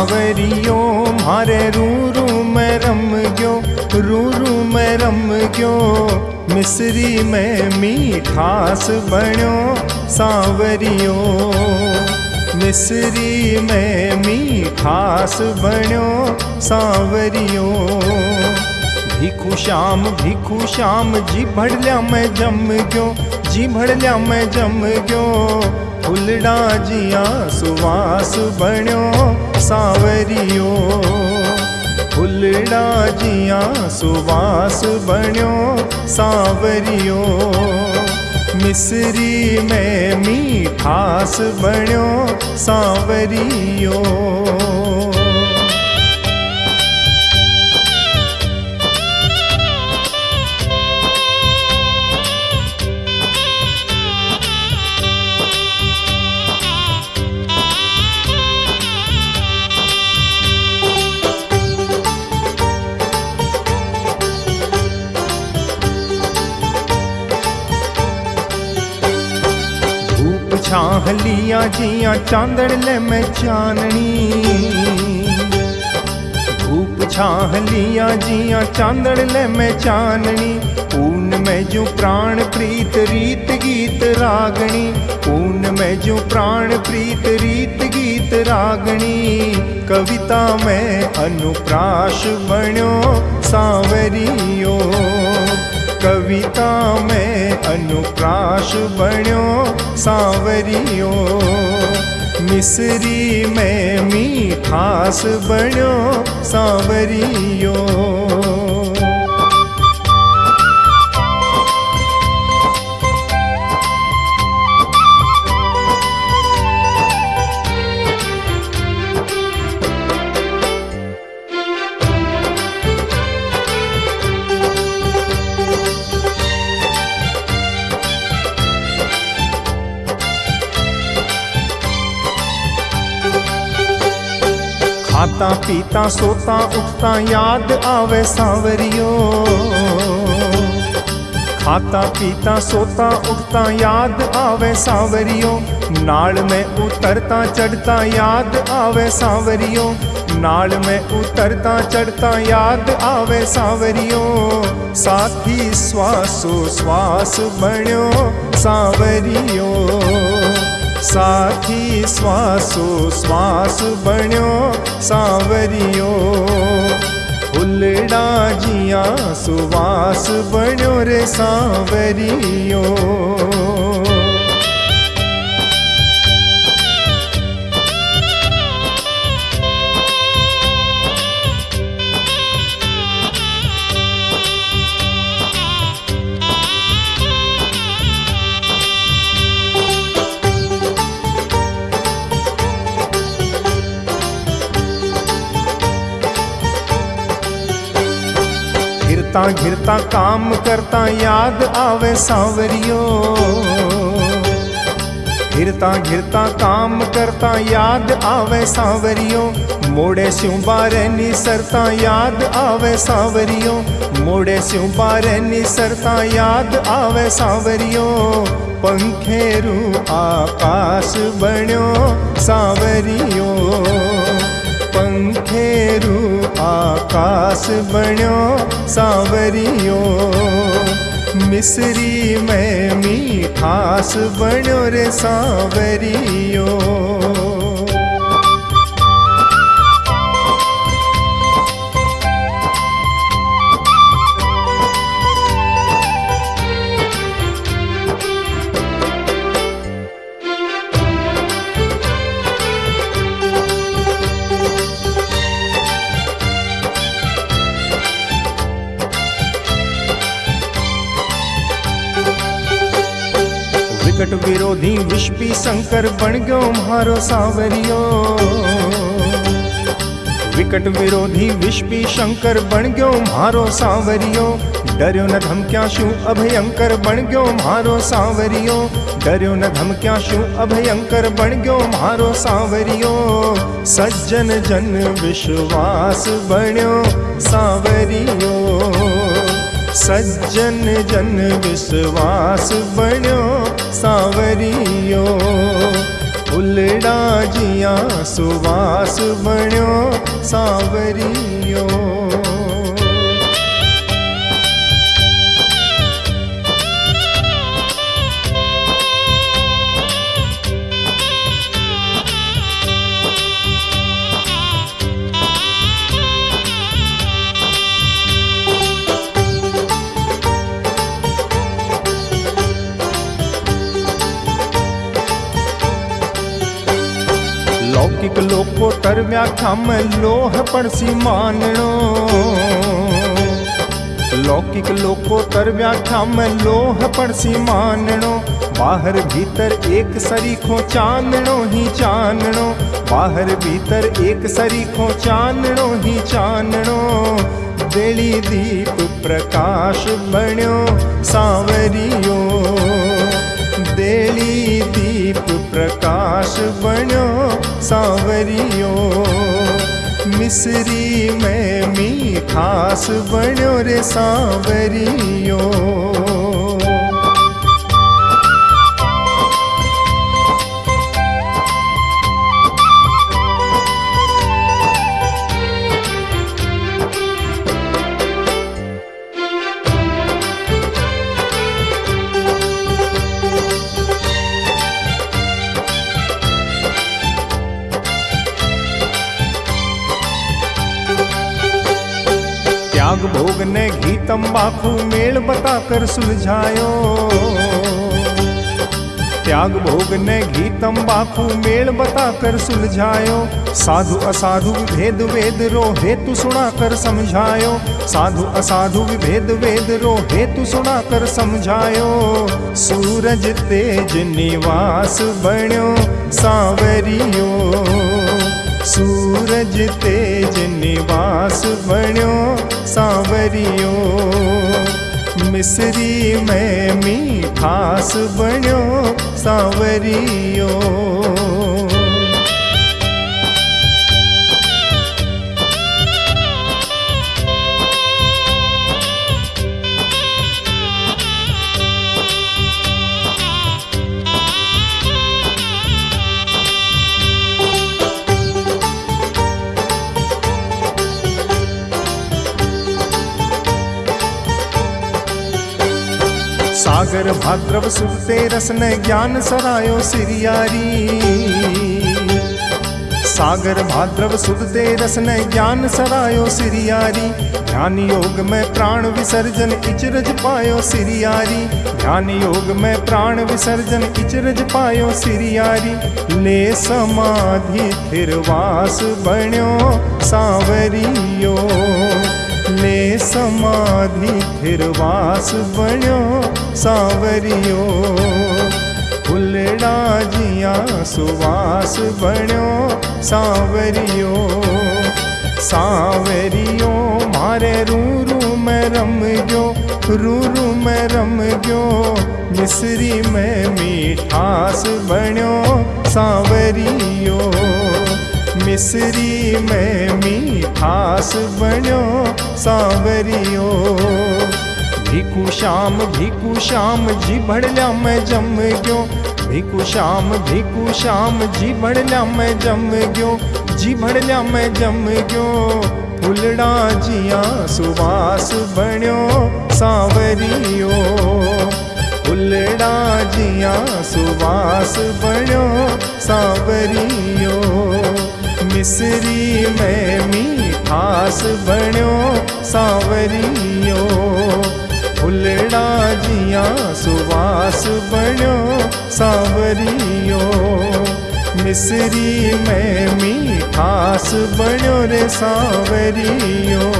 सावरियो, मारे रू रू मैं रम गयो रू रू मैं रम गयो मिसरी में मीठास बण्यो, सावरियो। मिसरी में मीठास बण्यो, सावरियो। भिखु श्याम भिखु श्याम, जी भड़ल्या मैं जम गयो जी भड़ल्या मैं जम गयो फुलड़ा जिया सुवास बणियो सांवरियो। फुलड़ा जिया सुवास बणियो सांवरियो। मिसरी में मीठास बणियो सांवरियो छाह लिया जिया चांदड़ ले मैं चाननी धूप छाह लिया जिया चांदड़ ले मैं चाननी ऊन में जो प्राण प्रीत रीत गीत रागणी ऊन में जो प्राण प्रीत रीत गीत रागणी कविता में अनुप्राश बण्यो सांवरियो। कविता में अनुप्राश बण्यो सांवरियो। मिसरी में मीठास बण्यो सांवरियो खाता पीता सोता उठता याद आवे सांवरियो खाता पीता सोता उठता याद आवे सांवरियो नाल में उतरता चढ़ता याद आवे सांवरियो नाल में उतरता चढ़ता याद आवे सांवरियो साथी श्वासो श्वास बण्यो सांवरियो साथी श्वासो श्वास बण्यो सावरियो। फुलड़ा जिया सुवास बण्यो रे सांवरियो। घिरता घिरता, काम करता, याद आवे सांवरियो। घिरता घिरता, काम करता, याद आवे सांवरियो। मोड़े स्यों बारे याद आवे सांवरियो। मोड़े स्यों बारे याद आवे सांवरियो। पंखेरू आकाश बण्यो सांवरियो। पंखेरू आकाश बण्यो सांवरियो। मिसरी में मीठास बण्यो रे सांवरियो विकट विरोधी विष्पी शंकर बन गयो मारो सांवरियो। विकट विरोधी विष्पी शंकर बन गयो मारो सांवरियो। डरियो न धमक्या शू अभयंकर बन गयो मारो सांवरियो। डरियो न धमक्या शू अभयंकर बन गयो मारो सांवरियो। सज्जन जन विश्वास बण्यो सावरियो। सज्जन जन विश्वास बण्यो सांवरियो फुलड़ा जिया सुवास बण्यो सांवरियो लोकोत्तर व्याख्या में लोह पड़सी मानणो लौकिक लोकोत्तर व्याख्या में लोह पड़सी मानणो बाहर भीतर एक सरीखो चांदणो ही चांदणो बाहर भीतर एक सरीखो चांदणो ही चांदणो बेली दीप प्रकाश बण्यो सांवरियो। देली दीप प्रकाश बनो सांवरियो। मिसरी में मीठास बनो रे सांवरियो। त्याग भोग ने घी, तंबाकू, मेल बताकर सुलझायो। त्याग भोग ने घी, तंबाकू, मेल बताकर सुलझायो। साधु असाधु भेद वेद रो हेतु सुनाकर समझायो। साधु असाधु भेद वेद रो हेतु सुनाकर समझायो। सूरज तेज निवास बण्यो सांवरियो। सूरज तेज निवास बण्यो सांवरियो। मिसरी में मीठास बण्यो सांवरियो सागर भाद्रव सुते रस ने ज्ञान सरायो सिरियारी। सागर भाद्रव सुदते रस ने ज्ञान सरायो सिरियारी। ध्यान योग में प्राण विसर्जन इचरज पायो सिरियारी। ध्यान योग में प्राण विसर्जन इचरज पायो सिरियारी। ले समाधि थिरवास बण्यो सांवरियो। ले समाधि थिरवास बण्यो सांवरियो। फुलड़ा जिया सुवास बण्यो सांवरियो। सांवरियो मारे रू रू में रम में रम गयो मिसरी में मीठास बण्यो सांवरियो मिसरी में मीठास बण्यो सांवरियो। भिकु श्याम भिकु श्याम जी भड़ल्या मैं जम गयो। भिकु श्याम भिकु श्याम जी भड़ल्या मैं जम गयो। जी भड़ल्या मैं जम गयो। फुलड़ा जिया सुवास बण्यो सांवरियो। फुलड़ा जिया सुवास बण्यो सांवरियो। मिसरी में मीठास बण्यो सांवरियो। फुलड़ा जिया सुवास बण्यो सांवरियो। मिसरी में मीठास बण्यो रे सांवरियो